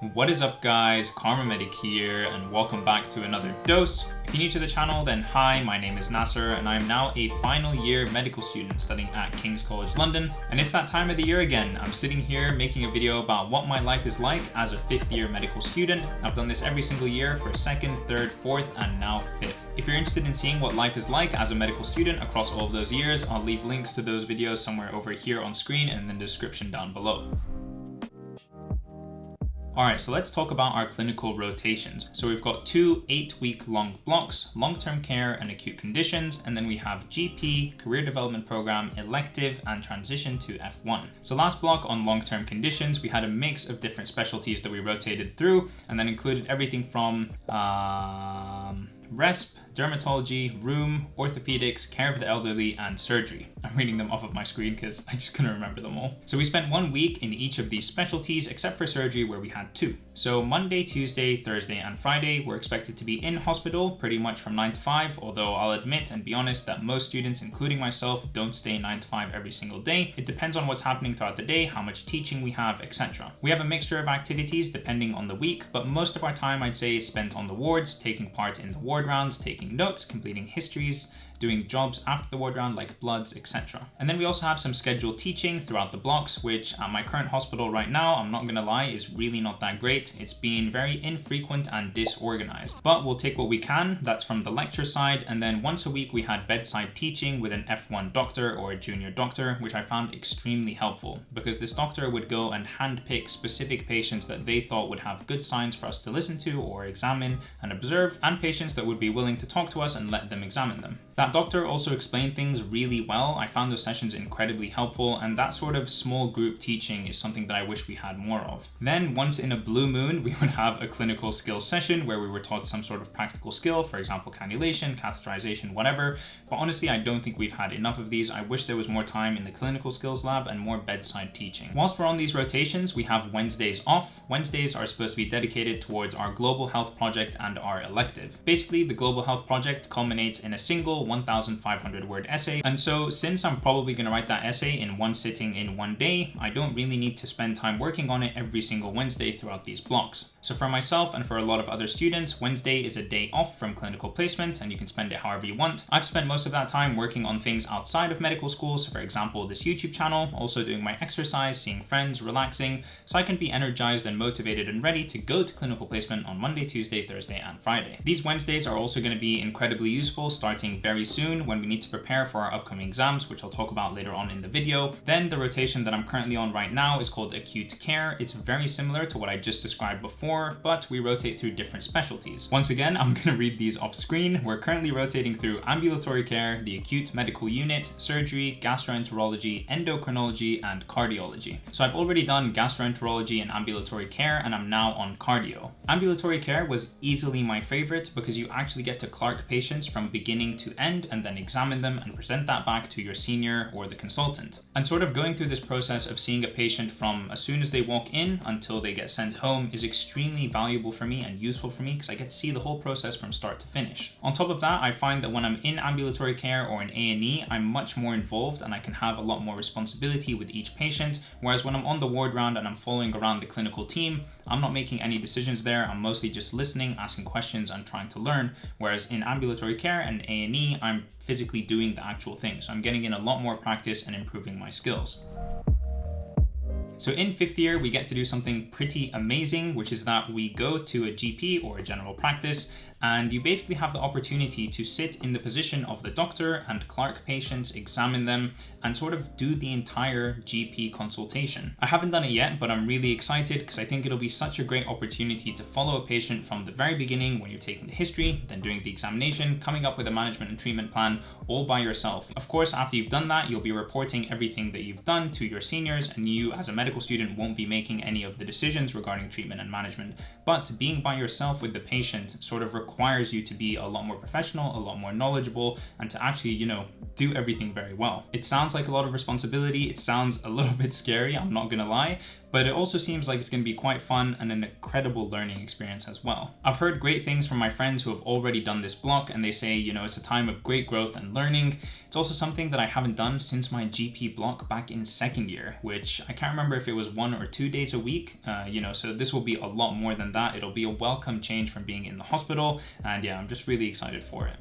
What is up guys, KharmaMedic here and welcome back to another dose. If you're new to the channel then hi, my name is Nasser and I'm now a final year medical student studying at King's College London and it's that time of the year again. I'm sitting here making a video about what my life is like as a fifth year medical student. I've done this every single year for second, third, fourth and now fifth. If you're interested in seeing what life is like as a medical student across all of those years, I'll leave links to those videos somewhere over here on screen and in the description down below. All right, so let's talk about our clinical rotations. So we've got two eight week long blocks, long-term care and acute conditions, and then we have GP, career development program, elective, and transition to F1. So last block on long-term conditions, we had a mix of different specialties that we rotated through, and then included everything from um, RESP, dermatology, rheum, orthopedics, care of the elderly, and surgery. I'm reading them off of my screen because I just couldn't remember them all. So we spent one week in each of these specialties except for surgery where we had two. So Monday, Tuesday, Thursday, and Friday were expected to be in hospital pretty much from 9 to 5, although I'll admit and be honest that most students, including myself, don't stay 9 to 5 every single day. It depends on what's happening throughout the day, how much teaching we have, etc. We have a mixture of activities depending on the week, but most of our time I'd say is spent on the wards, taking part in the ward rounds, taking taking notes, completing histories, doing jobs after the ward round like bloods, etc. And then we also have some scheduled teaching throughout the blocks, which at my current hospital right now, I'm not gonna lie, is really not that great. It's been very infrequent and disorganized, but we'll take what we can. That's from the lecture side. And then once a week, we had bedside teaching with an F1 doctor or a junior doctor, which I found extremely helpful because this doctor would go and handpick specific patients that they thought would have good signs for us to listen to or examine and observe, and patients that would be willing to talk talk to us and let them examine them. That doctor also explained things really well. I found those sessions incredibly helpful and that sort of small group teaching is something that I wish we had more of. Then once in a blue moon, we would have a clinical skills session where we were taught some sort of practical skill, for example, cannulation, catheterization, whatever. But honestly, I don't think we've had enough of these. I wish there was more time in the clinical skills lab and more bedside teaching. Whilst we're on these rotations, we have Wednesdays off. Wednesdays are supposed to be dedicated towards our global health project and our elective. Basically, the global health project culminates in a single 1,500 word essay. And so since I'm probably going to write that essay in one sitting in one day, I don't really need to spend time working on it every single Wednesday throughout these blocks. So for myself and for a lot of other students, Wednesday is a day off from clinical placement and you can spend it however you want. I've spent most of that time working on things outside of medical school. So for example, this YouTube channel, also doing my exercise, seeing friends, relaxing, so I can be energized and motivated and ready to go to clinical placement on Monday, Tuesday, Thursday, and Friday. These Wednesdays are also going to be incredibly useful starting very soon when we need to prepare for our upcoming exams, which I'll talk about later on in the video. Then the rotation that I'm currently on right now is called acute care. It's very similar to what I just described before before, but we rotate through different specialties. Once again, I'm gonna read these off screen. We're currently rotating through ambulatory care, the acute medical unit, surgery, gastroenterology, endocrinology, and cardiology. So I've already done gastroenterology and ambulatory care, and I'm now on cardio. Ambulatory care was easily my favorite because you actually get to Clerk patients from beginning to end and then examine them and present that back to your senior or the consultant. And sort of going through this process of seeing a patient from as soon as they walk in until they get sent home is extremely valuable for me and useful for me because I get to see the whole process from start to finish. On top of that, I find that when I'm in ambulatory care or in A&E, I'm much more involved and I can have a lot more responsibility with each patient, whereas when I'm on the ward round and I'm following around the clinical team, I'm not making any decisions there. I'm mostly just listening, asking questions, and trying to learn. Whereas in ambulatory care and A&E, I'm physically doing the actual thing. So I'm getting in a lot more practice and improving my skills. So in fifth year, we get to do something pretty amazing, which is that we go to a GP or a general practice and you basically have the opportunity to sit in the position of the doctor and clerk patients, examine them, and sort of do the entire GP consultation. I haven't done it yet, but I'm really excited because I think it'll be such a great opportunity to follow a patient from the very beginning when you're taking the history, then doing the examination, coming up with a management and treatment plan all by yourself. Of course, after you've done that, you'll be reporting everything that you've done to your seniors and you as a medical student won't be making any of the decisions regarding treatment and management. But being by yourself with the patient sort of requires you to be a lot more professional, a lot more knowledgeable, and to actually, you know, do everything very well. It sounds like a lot of responsibility. It sounds a little bit scary, I'm not gonna lie, but it also seems like it's going to be quite fun and an incredible learning experience as well. I've heard great things from my friends who have already done this block and they say, you know, it's a time of great growth and learning. It's also something that I haven't done since my GP block back in second year, which I can't remember if it was one or two days a week, uh, you know, so this will be a lot more than that. It'll be a welcome change from being in the hospital. And yeah, I'm just really excited for it.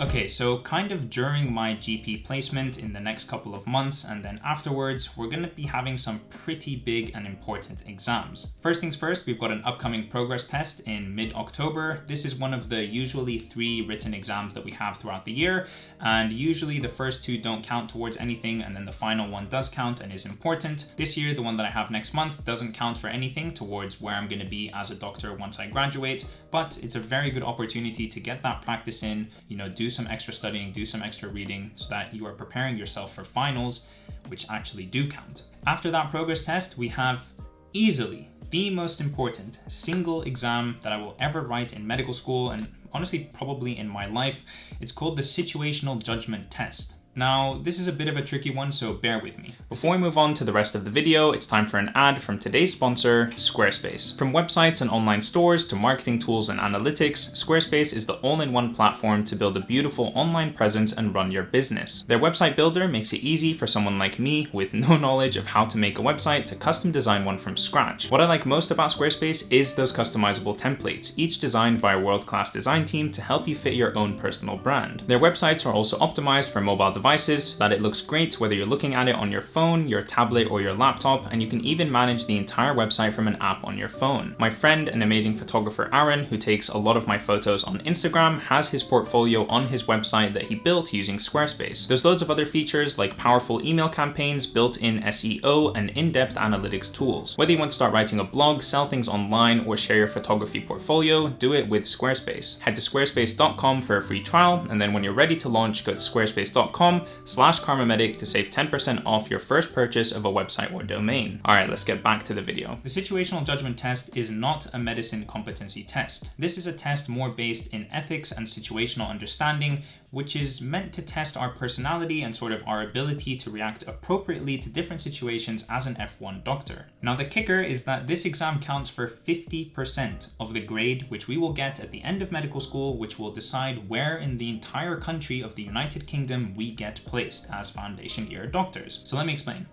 Okay, so kind of during my GP placement in the next couple of months and then afterwards, we're to be having some pretty big and important exams. First things first, we've got an upcoming progress test in mid-October. This is one of the usually three written exams that we have throughout the year, and usually the first two don't count towards anything and then the final one does count and is important. This year, the one that I have next month doesn't count for anything towards where I'm to be as a doctor once I graduate, but it's a very good opportunity to get that practice in, you know, do some extra studying, do some extra reading so that you are preparing yourself for finals, which actually do count. After that progress test, we have easily the most important single exam that I will ever write in medical school and honestly probably in my life. It's called the Situational Judgment Test. Now, this is a bit of a tricky one, so bear with me. Before we move on to the rest of the video, it's time for an ad from today's sponsor, Squarespace. From websites and online stores to marketing tools and analytics, Squarespace is the all-in-one platform to build a beautiful online presence and run your business. Their website builder makes it easy for someone like me with no knowledge of how to make a website to custom design one from scratch. What I like most about Squarespace is those customizable templates, each designed by a world-class design team to help you fit your own personal brand. Their websites are also optimized for mobile devices so that it looks great whether you're looking at it on your phone, your tablet, or your laptop, and you can even manage the entire website from an app on your phone. My friend and amazing photographer Aaron, who takes a lot of my photos on Instagram, has his portfolio on his website that he built using Squarespace. There's loads of other features like powerful email campaigns, built-in SEO, and in-depth analytics tools. Whether you want to start writing a blog, sell things online, or share your photography portfolio, do it with Squarespace. Head to squarespace.com for a free trial, and then when you're ready to launch, go to squarespace.com com slash kharmamedic to save 10% off your first purchase of a website or domain. All right, let's get back to the video. The situational judgment test is not a medicine competency test. This is a test more based in ethics and situational understanding, which is meant to test our personality and sort of our ability to react appropriately to different situations as an F1 doctor. Now the kicker is that this exam counts for 50% of the grade which we will get at the end of medical school, which will decide where in the entire country of the United Kingdom we get placed as foundation year doctors. So let me explain.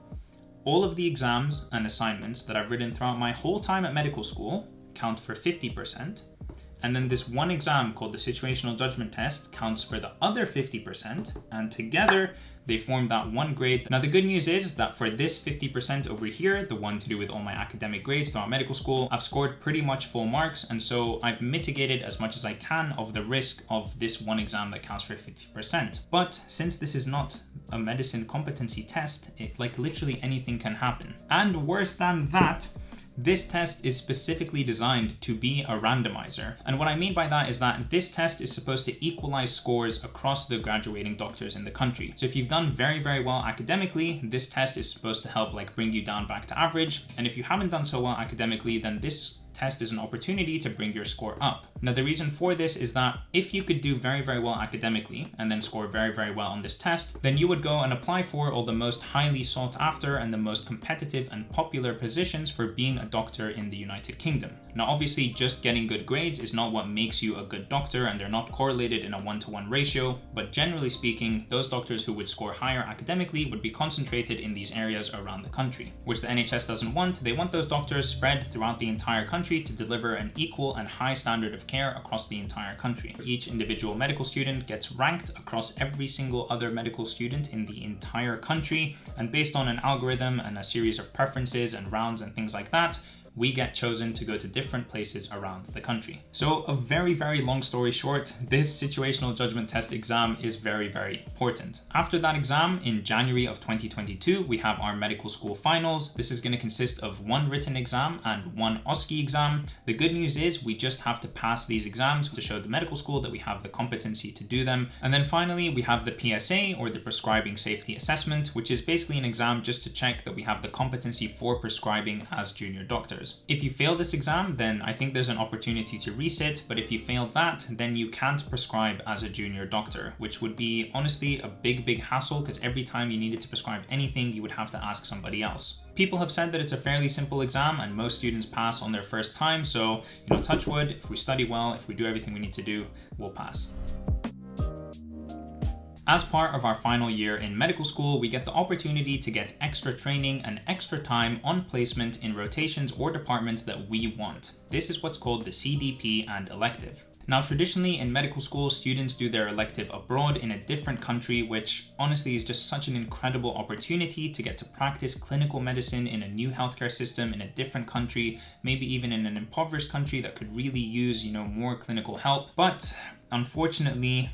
All of the exams and assignments that I've written throughout my whole time at medical school count for 50%, and then this one exam called the situational judgment test counts for the other 50%, and together they form that one grade. Now the good news is that for this 50% over here, the one to do with all my academic grades throughout medical school, I've scored pretty much full marks and so I've mitigated as much as I can of the risk of this one exam that counts for 50%. But since this is not a medicine competency test, it like literally anything can happen. And worse than that, this test is specifically designed to be a randomizer. And what I mean by that is that this test is supposed to equalize scores across the graduating doctors in the country. So if you've done very, very well academically, this test is supposed to help like bring you down back to average. And if you haven't done so well academically, then this test is an opportunity to bring your score up. Now the reason for this is that if you could do very, very well academically and then score very, very well on this test, then you would go and apply for all the most highly sought after and the most competitive and popular positions for being a doctor in the United Kingdom. Now obviously just getting good grades is not what makes you a good doctor and they're not correlated in a one-to-one -one ratio, but generally speaking, those doctors who would score higher academically would be concentrated in these areas around the country, which the NHS doesn't want. They want those doctors spread throughout the entire country country to deliver an equal and high standard of care across the entire country. Each individual medical student gets ranked across every single other medical student in the entire country, and based on an algorithm and a series of preferences and rounds and things like that, we get chosen to go to different places around the country. So a very, very long story short, this situational judgment test exam is very, very important. After that exam in January of 2022, we have our medical school finals. This is gonna consist of one written exam and one OSCE exam. The good news is we just have to pass these exams to show the medical school that we have the competency to do them. And then finally, we have the PSA or the prescribing safety assessment, which is basically an exam just to check that we have the competency for prescribing as junior doctors. Bachelor's. If you fail this exam, then I think there's an opportunity to resit, but if you fail that, then you can't prescribe as a junior doctor, which would be honestly a big, big hassle because every time you needed to prescribe anything, you would have to ask somebody else. People have said that it's a fairly simple exam and most students pass on their first time, so, you know, touch wood, if we study well, if we do everything we need to do, we'll pass. As part of our final year in medical school, we get the opportunity to get extra training and extra time on placement in rotations or departments that we want. This is what's called the CDP and elective. Now, traditionally in medical school, students do their elective abroad in a different country, which honestly is just such an incredible opportunity to get to practice clinical medicine in a new healthcare system in a different country, maybe even in an impoverished country that could really use, you know, more clinical help. But unfortunately,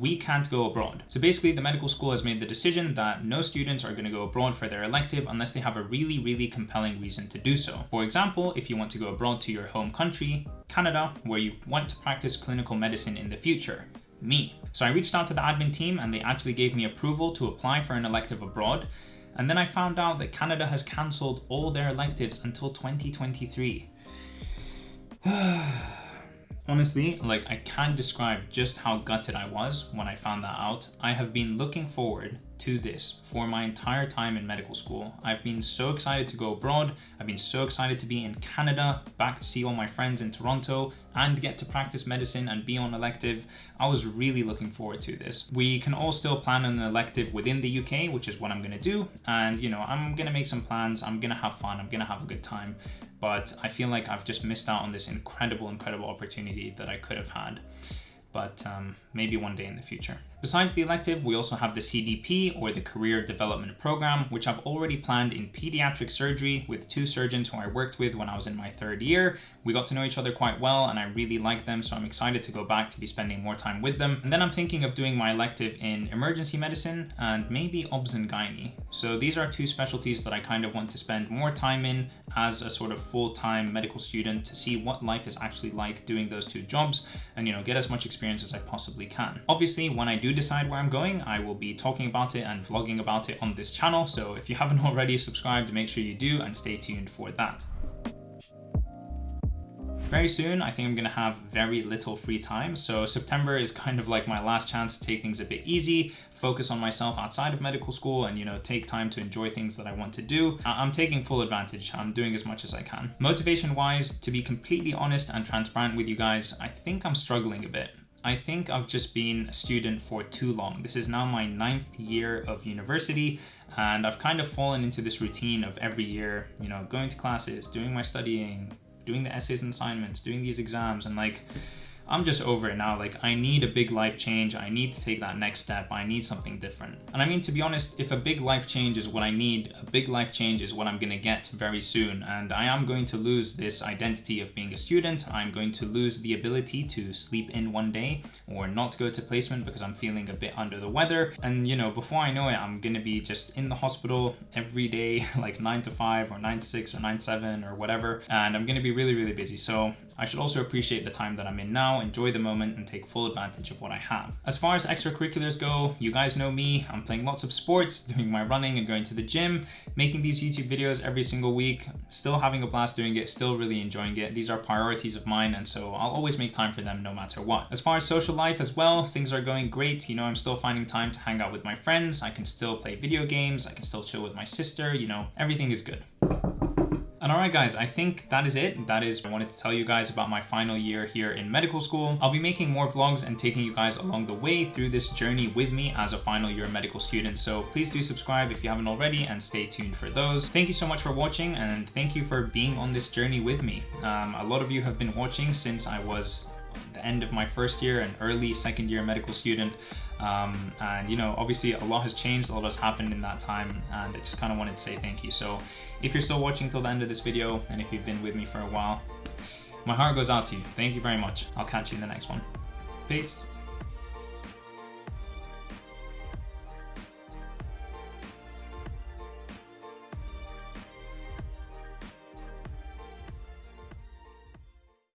we can't go abroad. So basically the medical school has made the decision that no students are gonna go abroad for their elective unless they have a really, really compelling reason to do so. For example, if you want to go abroad to your home country, Canada, where you want to practice clinical medicine in the future, me. So I reached out to the admin team and they actually gave me approval to apply for an elective abroad. And then I found out that Canada has cancelled all their electives until 2023. Honestly, like I can't describe just how gutted I was when I found that out. I have been looking forward to this for my entire time in medical school. I've been so excited to go abroad. I've been so excited to be in Canada, back to see all my friends in Toronto and get to practice medicine and be on elective. I was really looking forward to this. We can all still plan an elective within the UK, which is what I'm gonna do. And you know, I'm gonna make some plans. I'm gonna have fun. I'm gonna have a good time but I feel like I've just missed out on this incredible, incredible opportunity that I could have had. But um, maybe one day in the future. Besides the elective, we also have the CDP or the Career Development Program, which I've already planned in pediatric surgery with two surgeons who I worked with when I was in my third year. We got to know each other quite well and I really like them, so I'm excited to go back to be spending more time with them. And then I'm thinking of doing my elective in emergency medicine and maybe obs and gynae. So these are two specialties that I kind of want to spend more time in as a sort of full-time medical student to see what life is actually like doing those two jobs and you know get as much experience as I possibly can. Obviously, when I do decide where I'm going, I will be talking about it and vlogging about it on this channel. So if you haven't already subscribed, make sure you do and stay tuned for that. Very soon, I think I'm gonna have very little free time. So September is kind of like my last chance to take things a bit easy, focus on myself outside of medical school and, you know, take time to enjoy things that I want to do. I'm taking full advantage. I'm doing as much as I can. Motivation wise, to be completely honest and transparent with you guys, I think I'm struggling a bit. I think I've just been a student for too long. This is now my ninth year of university and I've kind of fallen into this routine of every year, you know, going to classes, doing my studying, doing the essays and assignments, doing these exams, and like, I'm just over it now. Like, I need a big life change. I need to take that next step. I need something different. And I mean, to be honest, if a big life change is what I need, a big life change is what I'm gonna get very soon. And I am going to lose this identity of being a student. I'm going to lose the ability to sleep in one day or not go to placement because I'm feeling a bit under the weather. And, you know, before I know it, I'm gonna be just in the hospital every day, like nine to five or nine to six or nine to seven or whatever. And I'm gonna be really, really busy. So I should also appreciate the time that I'm in now, enjoy the moment, and take full advantage of what I have. As far as extracurriculars go, you guys know me. I'm playing lots of sports, doing my running and going to the gym, making these YouTube videos every single week, still having a blast doing it, still really enjoying it. These are priorities of mine, and so I'll always make time for them no matter what. As far as social life as well, things are going great. You know, I'm still finding time to hang out with my friends. I can still play video games. I can still chill with my sister. You know, everything is good. And alright guys, I think that is it. That is I wanted to tell you guys about my final year here in medical school. I'll be making more vlogs and taking you guys along the way through this journey with me as a final year medical student. So please do subscribe if you haven't already and stay tuned for those. Thank you so much for watching and thank you for being on this journey with me. Um, a lot of you have been watching since I was the end of my first year and early second year medical student. Um, and you know, obviously a lot has changed, a lot has happened in that time and I just kind of wanted to say thank you. So if you're still watching till the end of this video, and if you've been with me for a while, my heart goes out to you. Thank you very much. I'll catch you in the next one. Peace.